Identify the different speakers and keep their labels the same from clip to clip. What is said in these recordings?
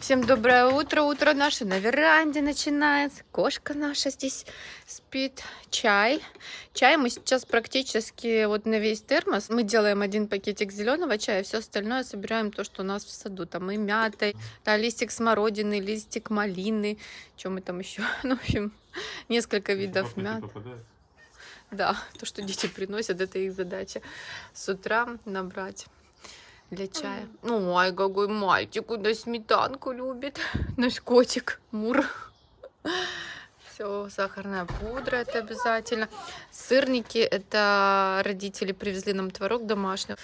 Speaker 1: Всем доброе утро. Утро наше на веранде начинается. Кошка наша здесь спит. Чай. Чай мы сейчас практически вот на весь термос. Мы делаем один пакетик зеленого чая, все остальное собираем то, что у нас в саду. Там и мята, да, листик смородины, листик малины. Чем мы там еще? Ну, в общем, несколько видов мят. Да, то, что дети приносят, это их задача. С утра набрать для чая. Ну, ай, какой мальчик, он сметанку любит. Наш котик Мур. Все, сахарная пудра это обязательно. Сырники, это родители привезли нам творог домашний.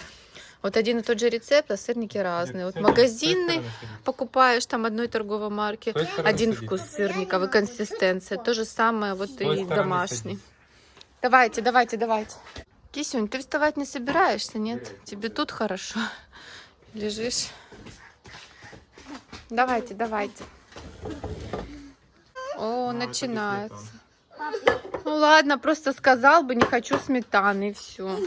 Speaker 1: Вот один и тот же рецепт, а сырники разные. Вот магазинный покупаешь там одной торговой марки, один вкус сырников и консистенция. То же самое вот и домашний. Давайте, давайте, давайте. Кисюнь, ты вставать не собираешься, нет? Тебе тут хорошо. Лежишь. Давайте, давайте. О, начинается. Ну ладно, просто сказал бы, не хочу сметаны, и все.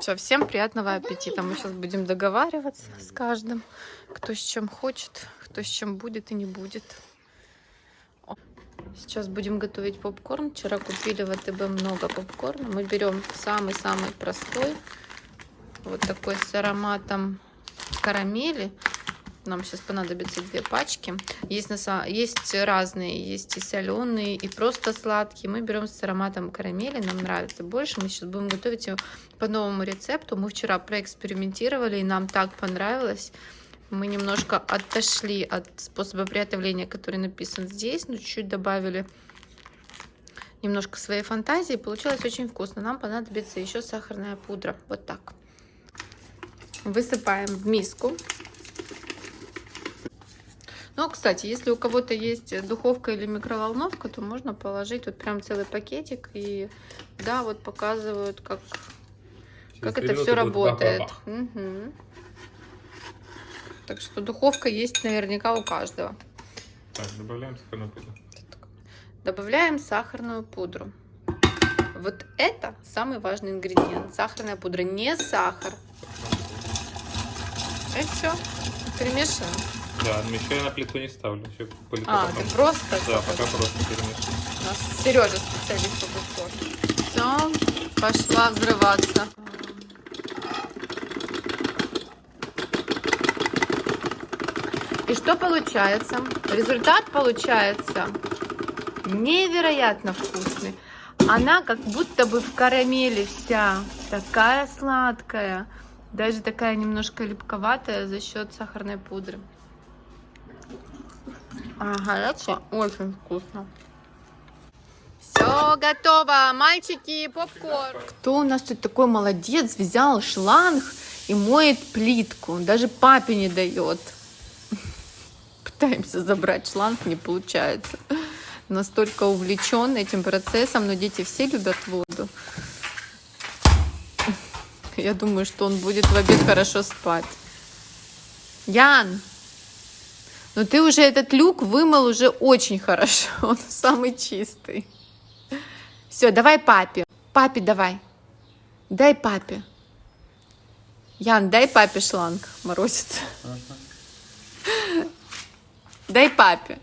Speaker 1: Все, всем приятного аппетита. Мы сейчас будем договариваться с каждым, кто с чем хочет, кто с чем будет и не будет. Сейчас будем готовить попкорн. Вчера купили в АТБ много попкорна. Мы берем самый-самый простой. Вот такой с ароматом карамели. Нам сейчас понадобится две пачки. Есть, на, есть разные, есть и соленые, и просто сладкие. Мы берем с ароматом карамели, нам нравится больше. Мы сейчас будем готовить его по новому рецепту. Мы вчера проэкспериментировали, и нам так понравилось мы немножко отошли от способа приготовления, который написан здесь, но чуть-чуть добавили немножко своей фантазии. Получилось очень вкусно. Нам понадобится еще сахарная пудра. Вот так. Высыпаем в миску. Ну, кстати, если у кого-то есть духовка или микроволновка, то можно положить вот прям целый пакетик. И да, вот показывают, как, как это все работает. Угу. Так что духовка есть наверняка у каждого.
Speaker 2: Так, добавляем сахарную пудру.
Speaker 1: Добавляем сахарную пудру. Вот это самый важный ингредиент. Сахарная пудра, не сахар. И все. Перемешиваем.
Speaker 2: Да, но еще я на плиту не ставлю. Еще
Speaker 1: а, ты просто?
Speaker 2: Да, пока просто перемешиваю.
Speaker 1: У нас Сережа специалист по повтору. Все, пошла взрываться. И что получается? Результат получается невероятно вкусный. Она как будто бы в карамели вся, такая сладкая, даже такая немножко липковатая за счет сахарной пудры. А горячая очень вкусно. Все готово, мальчики, попкорн. Кто у нас тут такой молодец, взял шланг и моет плитку, даже папе не дает пытаемся забрать шланг, не получается. Настолько увлечен этим процессом, но дети все любят воду. Я думаю, что он будет в обед хорошо спать. Ян, но ты уже этот люк вымыл уже очень хорошо. Он самый чистый. Все, давай папе. Папе давай. Дай папе. Ян, дай папе шланг, морозится. Дай папе.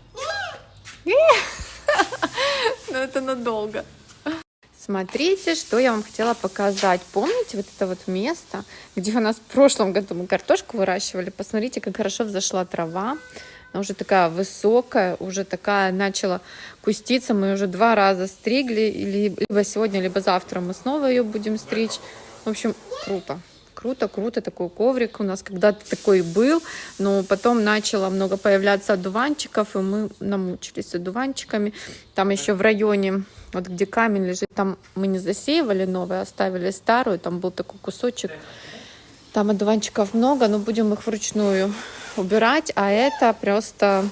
Speaker 1: Ну, это надолго. Смотрите, что я вам хотела показать. Помните вот это вот место, где у нас в прошлом году мы картошку выращивали? Посмотрите, как хорошо взошла трава. Она уже такая высокая, уже такая начала куститься. Мы уже два раза стригли, либо сегодня, либо завтра мы снова ее будем стричь. В общем, круто круто, круто, такой коврик у нас когда-то такой был, но потом начало много появляться одуванчиков, и мы намучились одуванчиками. Там еще в районе, вот где камень лежит, там мы не засеивали новое, оставили старую, там был такой кусочек, там одуванчиков много, но будем их вручную убирать, а это просто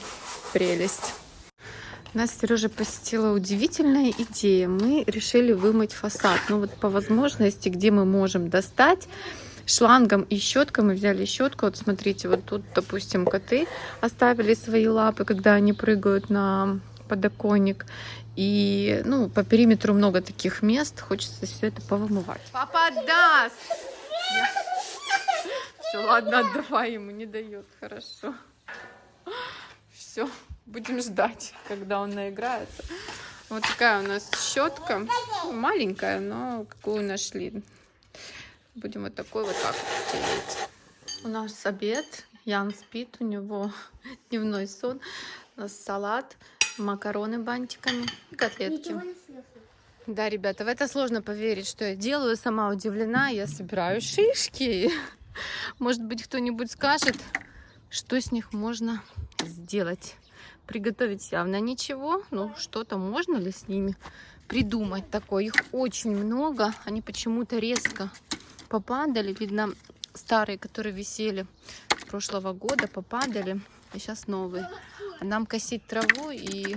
Speaker 1: прелесть. Нас Сережа посетила удивительная идея. Мы решили вымыть фасад. Ну вот по возможности, где мы можем достать, шлангом и щеткой. Мы взяли щетку. Вот смотрите, вот тут, допустим, коты оставили свои лапы, когда они прыгают на подоконник. И, ну, по периметру много таких мест. Хочется все это повымывать. Папа даст! Все, ладно, отдавай ему, не дает, хорошо. Все, будем ждать, когда он наиграется. Вот такая у нас щетка, маленькая, но какую нашли. Будем вот такой вот так тереть. У нас обед, Ян спит, у него дневной сон. У нас салат, макароны бантиками и котлетки. Да, ребята, в это сложно поверить, что я делаю. Сама удивлена. Я собираю шишки. Может быть, кто-нибудь скажет, что с них можно сделать. Приготовить явно ничего. Ну, что-то можно ли с ними придумать такое? Их очень много. Они почему-то резко попадали. Видно, старые, которые висели прошлого года, попадали. И сейчас новые. Нам косить траву и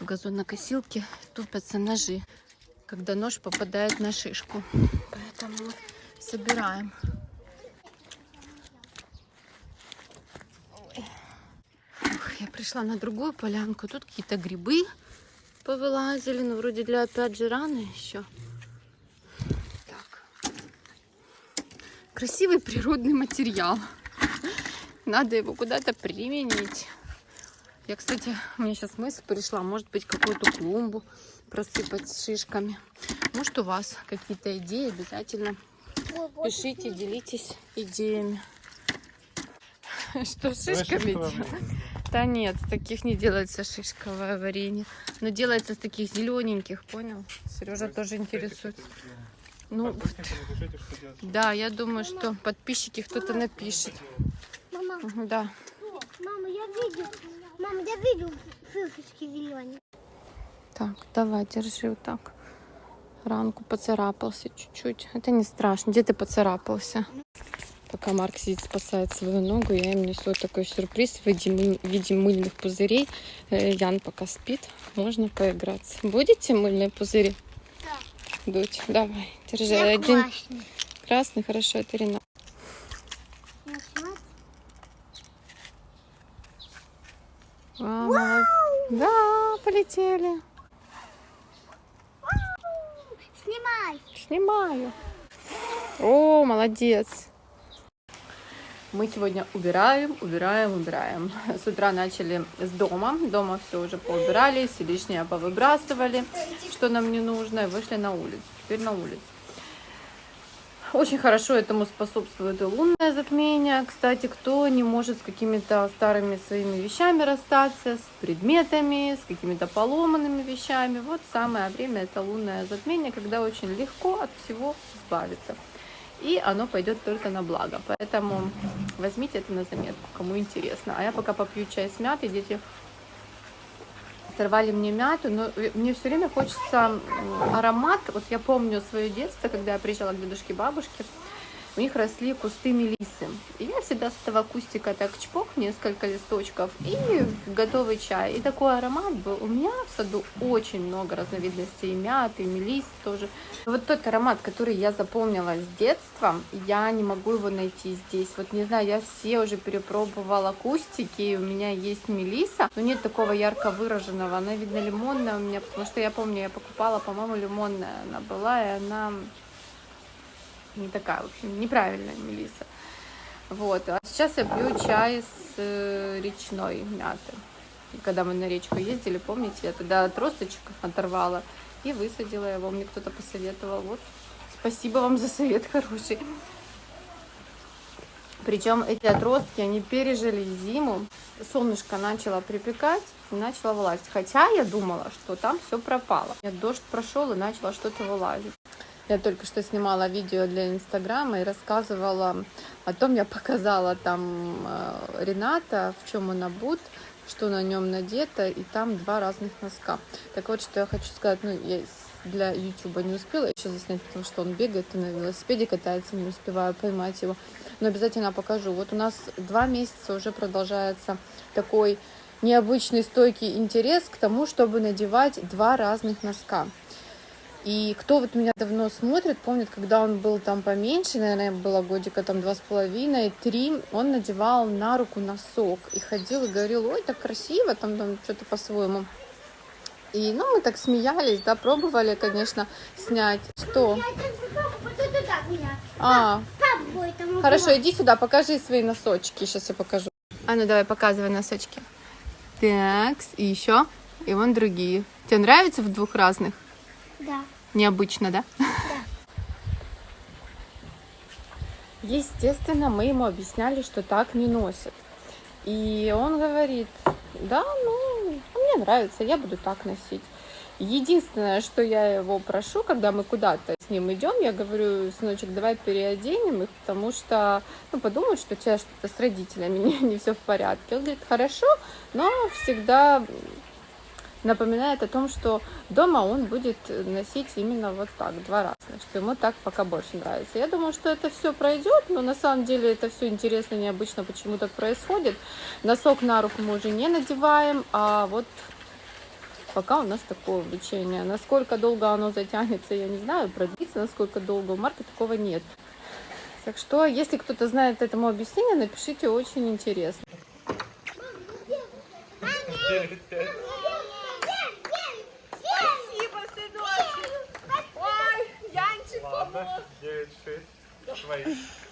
Speaker 1: в газонокосилке тупятся ножи, когда нож попадает на шишку. Поэтому собираем. Я пришла на другую полянку. Тут какие-то грибы повылазили. Ну, вроде для опять же рано еще. Красивый природный материал. Надо его куда-то применить. Я, кстати, у меня сейчас мысль пришла, может быть, какую-то клумбу просыпать с шишками. Может, у вас какие-то идеи, обязательно
Speaker 3: Ой, вот
Speaker 1: пишите, делитесь идеями. Что с шишками делать? Да нет, с таких не делается шишковое варенье. Но делается с таких зелененьких, понял? Сережа тоже интересуется. Ну, да, я думаю, что подписчики кто-то напишет.
Speaker 3: Мама,
Speaker 1: Да.
Speaker 3: мама, я видел. Мама, я видел шишечки зеленые.
Speaker 1: Так, давай, держи вот так. Ранку поцарапался чуть-чуть. Это не страшно. Где ты поцарапался? Пока Марк сидит, спасает свою ногу, я им несу вот такой сюрприз в виде, мы- в виде мыльных пузырей. Э, Ян пока спит, можно поиграться. Будете мыльные пузыри? Дуть, давай, держи.
Speaker 3: Я
Speaker 1: Один
Speaker 3: классный.
Speaker 1: красный, хорошо, это
Speaker 3: смотри.
Speaker 1: А, молод- Да, полетели.
Speaker 3: Снимай.
Speaker 1: Снимаю. О, молодец. Мы сегодня убираем, убираем, убираем. С утра начали с дома. Дома все уже поубирали, все лишнее повыбрасывали, что нам не нужно, и вышли на улицу. Теперь на улицу. Очень хорошо этому способствует и лунное затмение. Кстати, кто не может с какими-то старыми своими вещами расстаться, с предметами, с какими-то поломанными вещами, вот самое время это лунное затмение, когда очень легко от всего избавиться. И оно пойдет только на благо. Поэтому возьмите это на заметку, кому интересно. А я пока попью чай с мятой, дети сорвали мне мяту, но мне все время хочется аромат. Вот я помню свое детство, когда я приезжала к дедушке и бабушке, у них росли кусты мелисы. И я всегда с этого кустика так чпок, несколько листочков, и готовый чай. И такой аромат был. У меня в саду очень много разновидностей и мяты, и мелис тоже. Вот тот аромат, который я запомнила с детства, я не могу его найти здесь. Вот не знаю, я все уже перепробовала кустики, у меня есть мелиса, но нет такого ярко выраженного. Она, видно, лимонная у меня, потому что я помню, я покупала, по-моему, лимонная она была, и она не такая, в общем, неправильная мелиса. Вот. А сейчас я пью чай с э, речной мяты. Когда мы на речку ездили, помните, я тогда отросточек оторвала и высадила его. Мне кто-то посоветовал. Вот. Спасибо вам за совет хороший. Причем эти отростки, они пережили зиму. Солнышко начало припекать и начало вылазить. Хотя я думала, что там все пропало. Дождь прошел и начало что-то вылазить. Я только что снимала видео для Инстаграма и рассказывала о том, я показала там э, Рената, в чем он обут, что на нем надето, и там два разных носка. Так вот, что я хочу сказать, ну, я для Ютуба не успела еще заснять, потому что он бегает и на велосипеде катается, не успеваю поймать его. Но обязательно покажу. Вот у нас два месяца уже продолжается такой необычный стойкий интерес к тому, чтобы надевать два разных носка. И кто вот меня давно смотрит, помнит, когда он был там поменьше, наверное, было годика там два с половиной, три, он надевал на руку носок и ходил и говорил, ой, так красиво, там, там что-то по-своему. И, ну, мы так смеялись, да, пробовали, конечно, снять. Что? А, Хорошо, иди сюда, покажи свои носочки. Сейчас я покажу. А ну давай, показывай носочки. Так, и еще. И вон другие. Тебе нравится в двух разных?
Speaker 3: Да.
Speaker 1: Необычно, да? Естественно, мы ему объясняли, что так не носят. И он говорит, да, ну, мне нравится, я буду так носить. Единственное, что я его прошу, когда мы куда-то с ним идем, я говорю, сыночек, давай переоденем их, потому что, ну, подумают, что у тебя что-то с родителями не, не все в порядке. Он говорит, хорошо, но всегда напоминает о том, что дома он будет носить именно вот так, два раза, что ему так пока больше нравится. Я думаю, что это все пройдет, но на самом деле это все интересно, необычно, почему так происходит. Носок на руку мы уже не надеваем, а вот пока у нас такое обучение. Насколько долго оно затянется, я не знаю, продлится, насколько долго, у Марка такого нет. Так что, если кто-то знает этому объяснение, напишите, очень интересно.
Speaker 4: Спасибо, да?
Speaker 2: 9, 6,
Speaker 3: 2.